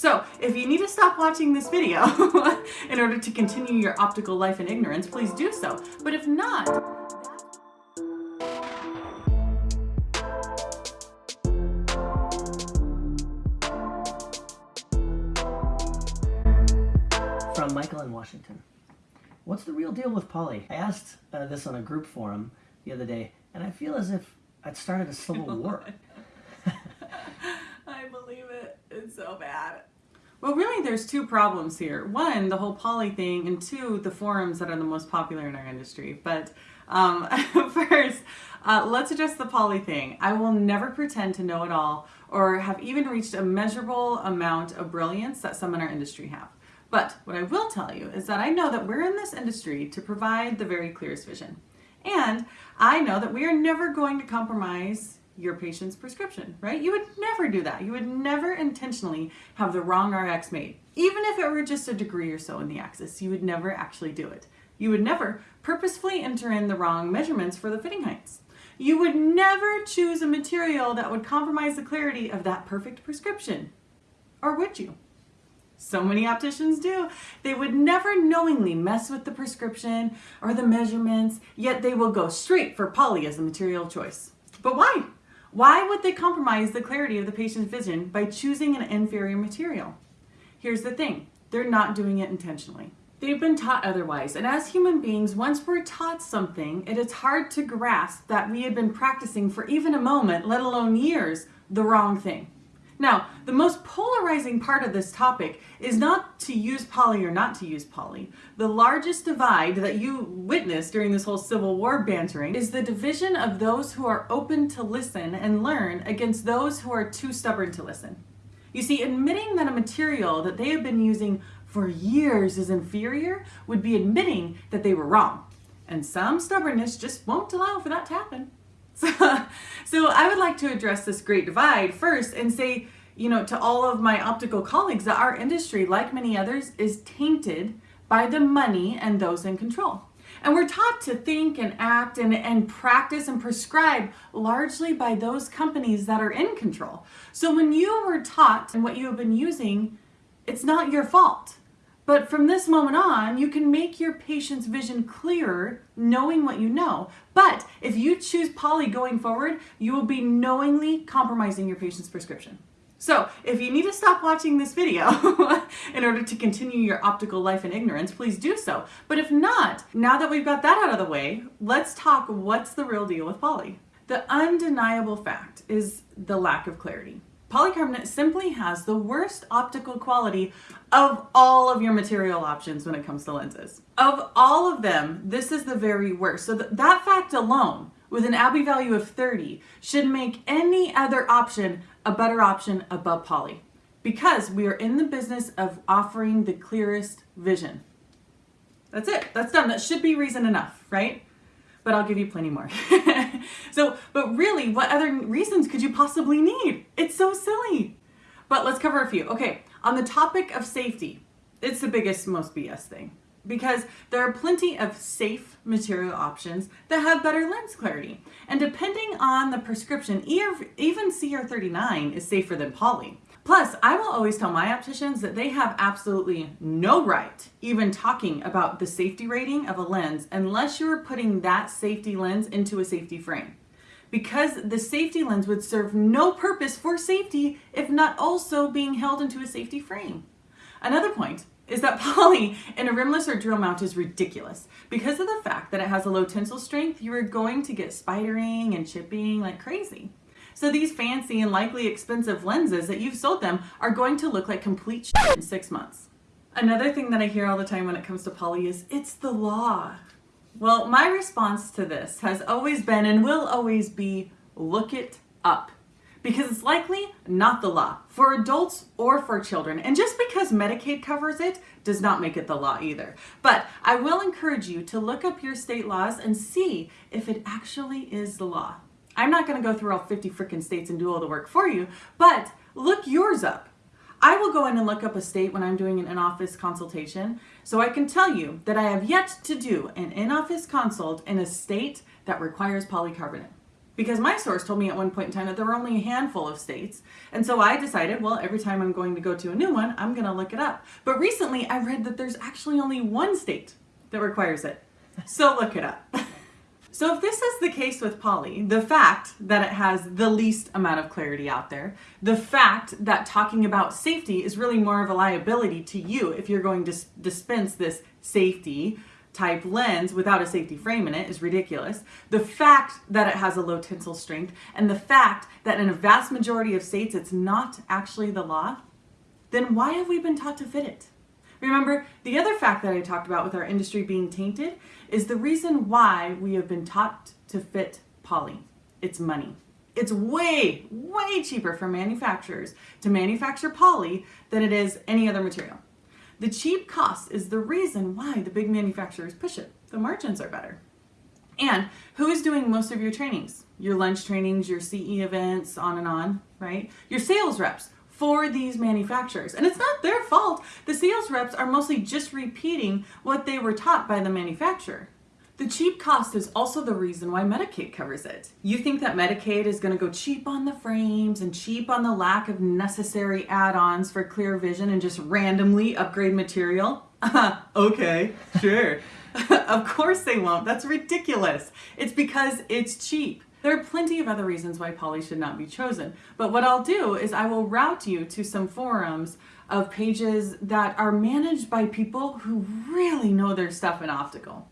So if you need to stop watching this video in order to continue your optical life in ignorance, please do so. But if not, From Michael in Washington. What's the real deal with poly? I asked uh, this on a group forum the other day, and I feel as if I'd started a civil war. I believe it. It's so bad. Well, really, there's two problems here. One, the whole poly thing, and two, the forums that are the most popular in our industry. But um, first, uh, let's address the poly thing. I will never pretend to know it all or have even reached a measurable amount of brilliance that some in our industry have. But what I will tell you is that I know that we're in this industry to provide the very clearest vision. And I know that we are never going to compromise your patient's prescription, right? You would never do that. You would never intentionally have the wrong RX made. Even if it were just a degree or so in the axis, you would never actually do it. You would never purposefully enter in the wrong measurements for the fitting heights. You would never choose a material that would compromise the clarity of that perfect prescription. Or would you? So many opticians do. They would never knowingly mess with the prescription or the measurements, yet they will go straight for poly as the material choice. But why? Why would they compromise the clarity of the patient's vision by choosing an inferior material? Here's the thing, they're not doing it intentionally. They've been taught otherwise, and as human beings, once we're taught something, it is hard to grasp that we had been practicing for even a moment, let alone years, the wrong thing. Now, the most polarizing part of this topic is not to use poly or not to use poly. The largest divide that you witnessed during this whole Civil War bantering is the division of those who are open to listen and learn against those who are too stubborn to listen. You see, admitting that a material that they have been using for years is inferior would be admitting that they were wrong. And some stubbornness just won't allow for that to happen. So, so I would like to address this great divide first and say, you know, to all of my optical colleagues that our industry, like many others, is tainted by the money and those in control. And we're taught to think and act and, and practice and prescribe largely by those companies that are in control. So when you were taught and what you have been using, it's not your fault. But from this moment on, you can make your patient's vision clearer knowing what you know. But if you choose poly going forward, you will be knowingly compromising your patient's prescription. So if you need to stop watching this video in order to continue your optical life in ignorance, please do so. But if not, now that we've got that out of the way, let's talk what's the real deal with poly. The undeniable fact is the lack of clarity. Polycarbonate simply has the worst optical quality of all of your material options when it comes to lenses. Of all of them, this is the very worst. So th that fact alone, with an Abbe value of 30, should make any other option a better option above poly. Because we are in the business of offering the clearest vision. That's it. That's done. That should be reason enough, right? But I'll give you plenty more. so, but really, what other reasons could you possibly need? It's so silly. But let's cover a few. Okay, on the topic of safety, it's the biggest, most BS thing because there are plenty of safe material options that have better lens clarity. And depending on the prescription, even CR39 is safer than poly. Plus, I will always tell my opticians that they have absolutely no right even talking about the safety rating of a lens unless you're putting that safety lens into a safety frame. Because the safety lens would serve no purpose for safety if not also being held into a safety frame. Another point is that poly in a rimless or drill mount is ridiculous. Because of the fact that it has a low tensile strength, you are going to get spidering and chipping like crazy. So these fancy and likely expensive lenses that you've sold them are going to look like complete shit in six months. Another thing that I hear all the time when it comes to poly is, it's the law. Well, my response to this has always been and will always be, look it up. Because it's likely not the law for adults or for children. And just because Medicaid covers it does not make it the law either. But I will encourage you to look up your state laws and see if it actually is the law. I'm not going to go through all 50 freaking states and do all the work for you, but look yours up. I will go in and look up a state when I'm doing an in-office consultation, so I can tell you that I have yet to do an in-office consult in a state that requires polycarbonate. because my source told me at one point in time that there were only a handful of states. And so I decided, well, every time I'm going to go to a new one, I'm going to look it up. But recently I read that there's actually only one state that requires it. So look it up. So if this is the case with poly, the fact that it has the least amount of clarity out there, the fact that talking about safety is really more of a liability to you if you're going to dispense this safety type lens without a safety frame in it is ridiculous. The fact that it has a low tensile strength and the fact that in a vast majority of states it's not actually the law, then why have we been taught to fit it? Remember, the other fact that I talked about with our industry being tainted is the reason why we have been taught to fit poly. It's money. It's way, way cheaper for manufacturers to manufacture poly than it is any other material. The cheap cost is the reason why the big manufacturers push it. The margins are better. And who is doing most of your trainings? Your lunch trainings, your CE events, on and on, right? Your sales reps for these manufacturers. And it's not their fault. Reps are mostly just repeating what they were taught by the manufacturer. The cheap cost is also the reason why Medicaid covers it. You think that Medicaid is going to go cheap on the frames and cheap on the lack of necessary add-ons for clear vision and just randomly upgrade material? okay, sure. of course they won't. That's ridiculous. It's because it's cheap. There are plenty of other reasons why poly should not be chosen, but what I'll do is I will route you to some forums of pages that are managed by people who really know their stuff in optical.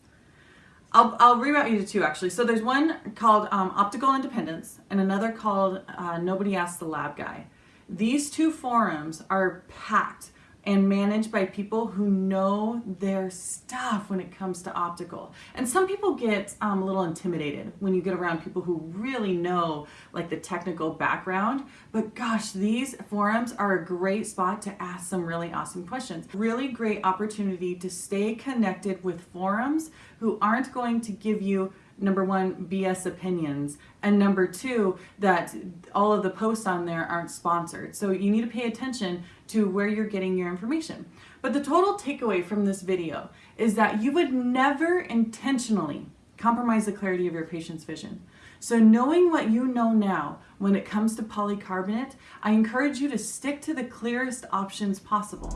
I'll, I'll reroute you to two actually. So there's one called um, Optical Independence and another called uh, Nobody Asked the Lab Guy. These two forums are packed and managed by people who know their stuff when it comes to optical. And some people get um, a little intimidated when you get around people who really know like the technical background. But gosh, these forums are a great spot to ask some really awesome questions. Really great opportunity to stay connected with forums who aren't going to give you number one, BS opinions, and number two, that all of the posts on there aren't sponsored. So you need to pay attention to where you're getting your information. But the total takeaway from this video is that you would never intentionally compromise the clarity of your patient's vision. So knowing what you know now when it comes to polycarbonate, I encourage you to stick to the clearest options possible.